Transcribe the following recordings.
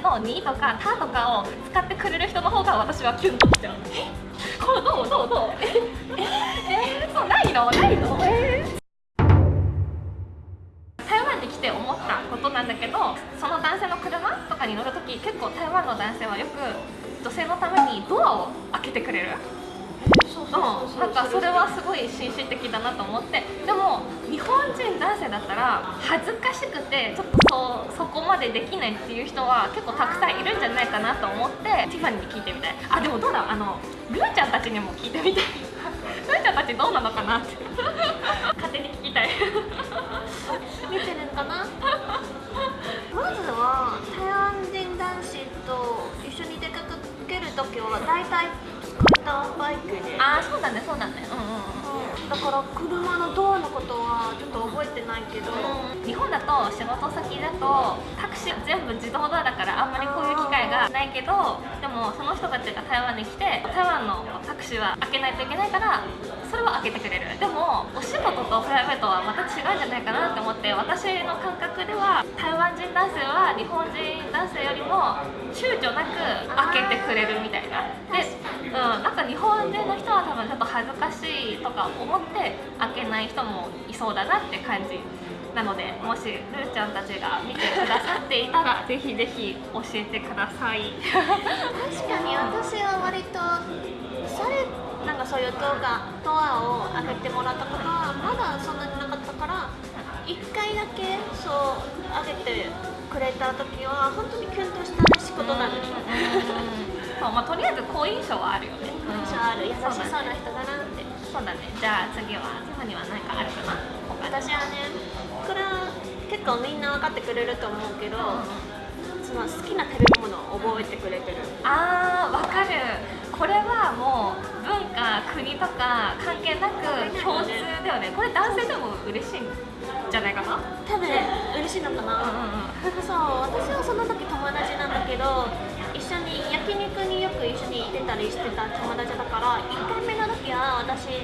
の「に」とか「た」とかを使ってくれる人の方が私はキュンときちゃうどうどう。どうええー、そうないの？ないの？えー台湾に来て思ったことなんだけどその男性の車とかに乗るとき結構台湾の男性はよく女性のためにドアを開けてくれる。なんかそれはすごい紳士的だなと思って。でも日本人男性だったら恥ずかしくてちょっとそそこまでできないっていう人は結構たくさんいるんじゃないかなと思ってティファニーに聞いてみたい。あでもどうだあのルーちゃんたちにも聞いてみたい。ルーちゃんたちどうなのかなって。勝手に聞きたい。見てるんかな？まずは台湾人男子と一緒に出かけるときは大体スクーターバイクで。ああそうだねそうだね。うんうんうんだから車のドアのことはちょっと覚えてないけど、日本だと仕事先だとタクシー全部自動ドアだからあんまりこういう機会がないけどでもその人たちが台湾に来て台湾のタクシーは開けないといけないからそれは開けてくれる。でもお仕事とプライベートはまた違うんじゃないかなって思って私の感覚では台湾人男性は日本人男性よりも躊躇なく開けてくれるみたいな。で、うん、なんか日本人の人は多分ちょっと恥ずかしいとか思って開けない人もいそうだなって感じなのでもしルーちゃんたちが見てくださっていたら ぜひぜひ教えてください。確かに私は割とそれなんかそういう動画ドアを開けてもらったことはまだそんなになかったから1回だけそう開けてくれた時は本当にキュンとした仕事なのにそうまあ、とりあえず好印象はあるよね。印象ある。優しそうな人だなって。そうだね。じゃあ次はティファニーは何かあるかな。私はねこれは結構みんな分かってくれると思うけどその好きな食べ物を覚えてくれてる。あーわかる。これはもう文化国とか関係なく共通だよね。これ男性でも嬉しいんじゃないかな？多分嬉しいのかな、そう私はその時友達なんだけど一緒に焼肉によく一緒に行ってたりしてた友達だから1回目の時は私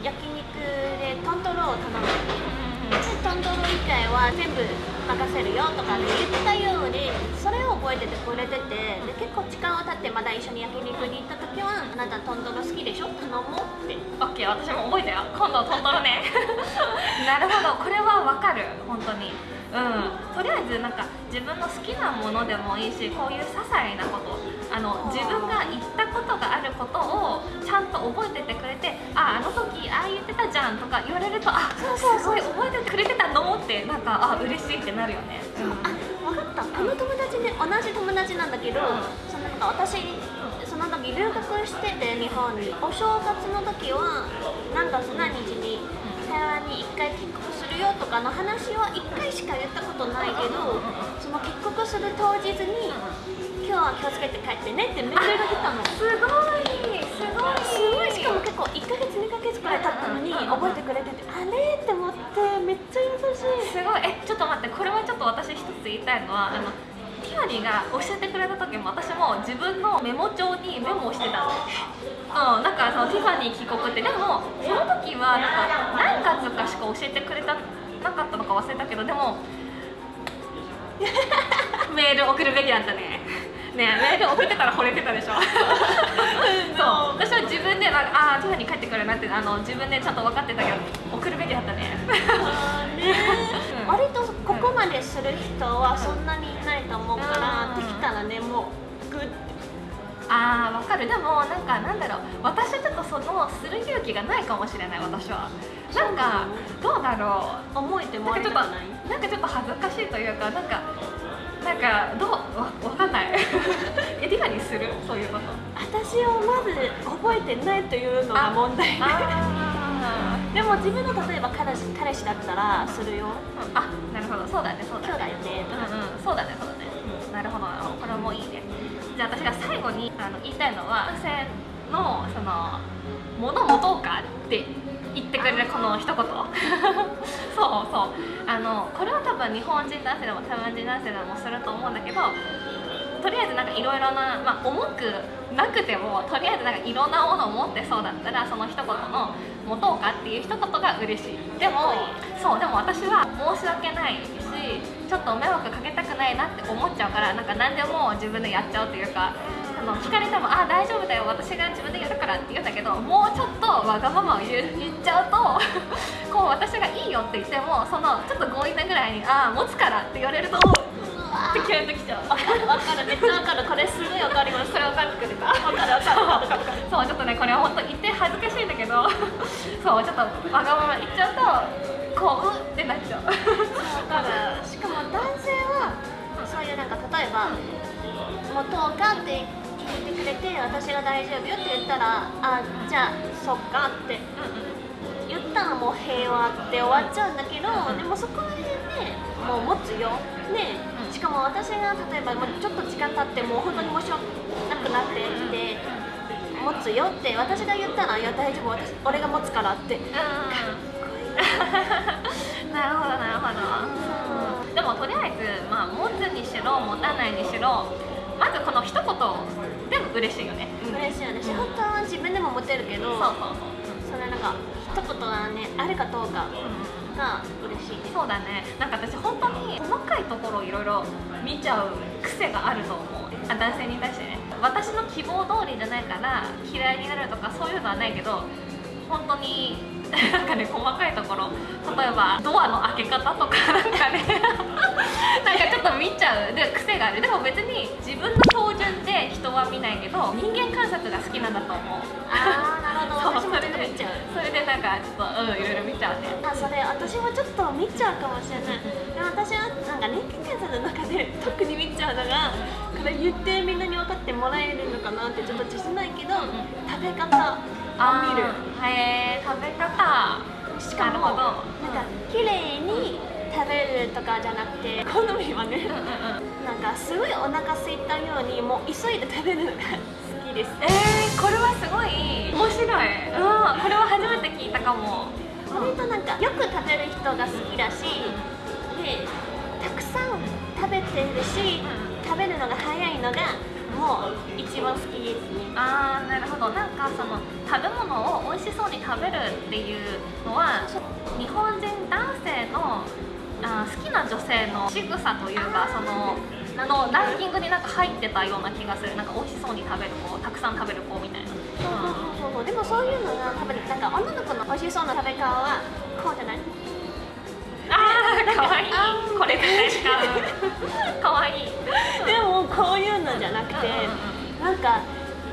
焼肉でトントロを頼んででトントロ以外は全部任せるよとかって言ってたようにそれを覚えててくれててで結構時間を経ってまだ一緒に焼肉に行った時はあなたトントロ好きでしょ？頼もうって。オッケー私も覚えたよ。今度トントロね。なるほど。これはわかる。本当に。うんとりあえずなんか自分の好きなものでもいいしこういう些細なことあの自分が言ったことがあることをちゃんと覚えててくれてああの時ああ言ってたじゃんとか言われるとあそうそうすごい覚えてくれてたのってなんかあ嬉しいってなるよね、あ分かった。この友達ね同じ友達なんだけど、うん。そのなんか私その時留学してて日本に。お正月の時は何月何日に台湾に1回帰国するよとかの話は1回しか言ったことないけどその帰国する当日に今日は気をつけて帰ってねってメールが来たの。すごいすごい。すごいしかも結構1ヶ月2ヶ月くらい経ったのに覚えてくれててあれ？って思ってめっちゃ優しい。すごい。えちょっと待ってこれはちょっと私一つ言いたいのはあのティファニーが教えてくれた時も私も自分のメモ帳にメモをしてたの。うんなんかそのティファニー帰国ってでもその時はなんか何月かしか教えてくれたなかったのか忘れたけどでも メール送るべきだったね。ねメール送ってたら惚れてたでしょ。そう。私は自分でなんかああティファニー帰ってくるなってあの自分でちゃんと分かってたけど送るべきだったね 割とここまでする人はそんなにいないと思うから、うん。できたらねもうグッ。あーわかる。でもなんかなんだろう。私はちょっとそのする勇気がないかもしれない私は。なんかどうだろう。思えてもなんかちょっとらえたくない？なんかちょっと恥ずかしいというかなんかなんかどうわわかんない。えティファニーする？そういうこと。私をまず覚えてないというのが問題。あでも自分の例えば彼氏彼氏だったらするよ。ーあなるほど。そうだねそうだね。兄弟ね。うんうん。そうだねそうだね、うん、なるほど。なるほどこれもいいね。じゃあ私が最後にあの言いたいのは男性のその物持とうかって言ってくれるこの一言。そうそう。あのこれは多分日本人男性でも台湾人男性でもすると思うんだけどとりあえずなんかいろいろな、まあ、重くなくてもとりあえずなんかいろんなものを持ってそうだったらその一言の「持とうか」っていう一言が嬉しい。でもそうでも私は申し訳ないしちょっと迷惑かけたくないなって思っちゃうからなんか何でも自分でやっちゃうというかあの聞かれても「ああ大丈夫だよ私が自分でやるから」って言うんだけどもうちょっとわがままを言っちゃうと こう私がいいよって言ってもそのちょっと強引なぐらいに「ああ持つから」って言われるとってキュンときちゃう。わかるめっちゃわかる。これすごいわかります。それ分かってくれた。わかるわかる。わかるそうちょっとねこれは本当言って恥ずかしいんだけど。そうちょっとわがまま言っちゃうとこううってなっちゃう。わかるしかも男性はそういうなんか例えば「もう10日」って聞いてくれて私が大丈夫よって言ったら「あじゃあそっか」って言ったらもう平和って終わっちゃうんだけど、でもそこら辺でもう持つよ。ねうん。しかも私が例えばもうちょっと時間経ってもう本当に申し訳なくなってきて持つよって私が言ったら「いや大丈夫私俺が持つから」って。なるほどなるほど、でもとりあえず、まあ、持つにしろ持たないにしろまずこの一言でも嬉しいよね、嬉しいよね、本当は自分でも持てるけどそうそうそう。それなんか一言がねあるかどうかうん。が嬉しいねそうだね。なんか私本当に細かいところをいろいろ見ちゃう癖があると思う。あ男性に対してね。私の希望通りじゃないから嫌いになるとかそういうのはないけど本当になんかね細かいところ例えばドアの開け方とか なんかね。なんかちょっと見ちゃう。で癖がある。でも別に自分の標準で人は見ないけど人間観察が好きなんだと思う。ああなるほど。私もちょっと見ちゃう。それでなんかちょっとうんいろいろ見ちゃうね。あそれ私もちょっと見ちゃうかもしれない。でも私はなんか人間観察の中で特に見ちゃうのが言ってみんなに分かってもらえるのかなってちょっと自信ないけど、ん。食べ方を見る。へえ食べ方。しかもなるほど。なんか綺麗に食べるとかじゃなくて好みはねなんかすごいお腹空いたようにもう急いで食べるのが好きです。えー、これはすごい。面白い。うん。これは初めて聞いたかも。割となんかよく食べる人が好きだしでたくさん食べてるし食べるのが早いのがもう一番好きですね。あーなるほど。なんかその食べ物を美味しそうに食べるっていうのは日本人男性のあー好きな女性の仕草というかそののランキングになんか入ってたような気がする。なんか美味しそうに食べる子たくさん食べる子みたいな。そうそうそうそう。でもそういうのが多分なんか女の子の美味しそうな食べ方はこうじゃない？あーかわい。いこれ絶対使うか。わいい。でもこういうのじゃなくてなんか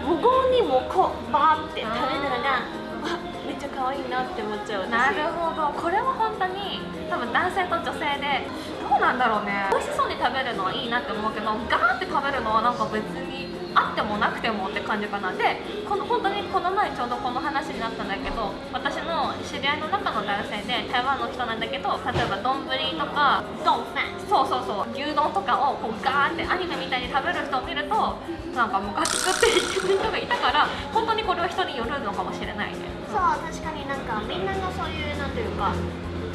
無言にもこうバーって食べるのがわめっちゃ可愛いなって思っちゃう私。なるほど。これは本当に多分男性と女性でどうなんだろうね。美味しそうに食べるのはいいなって思うけどガーって食べるのはなんか別にあってもなくてもって感じかな。でこの本当にこの前ちょうどこの話になったんだけど私の知り合いの中の男性で台湾の人なんだけど例えば丼とかファン。そうそうそう牛丼とかをこうガーってアニメみたいに食べる人を見るとなんかムカつくって言ってる人がいたから本当にこれは人によるのかもしれないね。そう確かになんかみんながそういうなんていうか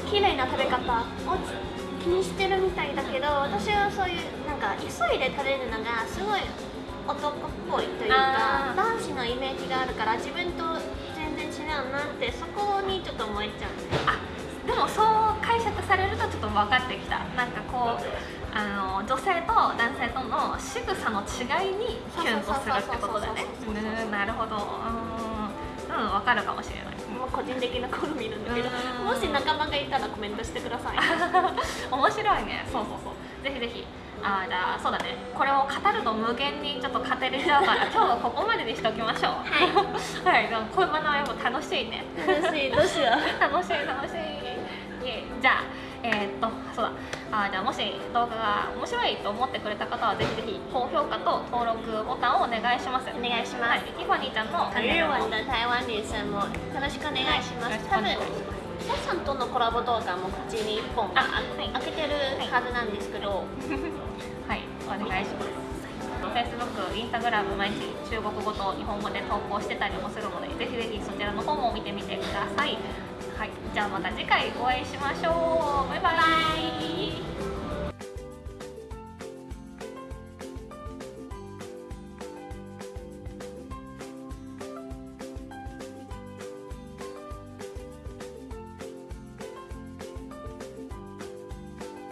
綺麗な食べ方を気にしてるみたいだけど私はそういうなんか急いで食べるのがすごい男っぽいというか男子のイメージがあるから自分と全然違うなってそこにちょっと思えちゃう。あでもそう解釈されるとちょっと分かってきた。なんかこうあの女性と男性との仕草の違いにキュンとするってことだね。なるほどうんうん分かるかもしれないもう個人的な好みなんだけどうんもし仲間がいたらコメントしてください面白いねそうそうそうぜひぜひあーじゃあそうだね。これを語ると無限にちょっと語れるだから 今日はここまでにしておきましょう。はい、はい、でもこういう学びも楽しいね。楽しいどうしよう。楽しい楽しい。じゃあえーっとそうだ。あーじゃあもし動画が面白いと思ってくれた方はぜひぜひ高評価と登録ボタンをお願いします。お願いします。はい、ティファニーちゃんのチャンネルも日本の台湾女生もよろしくお願いします、よろしくお多分願いしますシャさんとのコラボ動画も口に1本ああはい開けてるはずなんですけど、はい、お願いします。Facebook、Instagram 毎日中国語と日本語で投稿してたりもするので、ぜひぜひそちらの方も見てみてください。はい、じゃあまた次回お会いしましょう。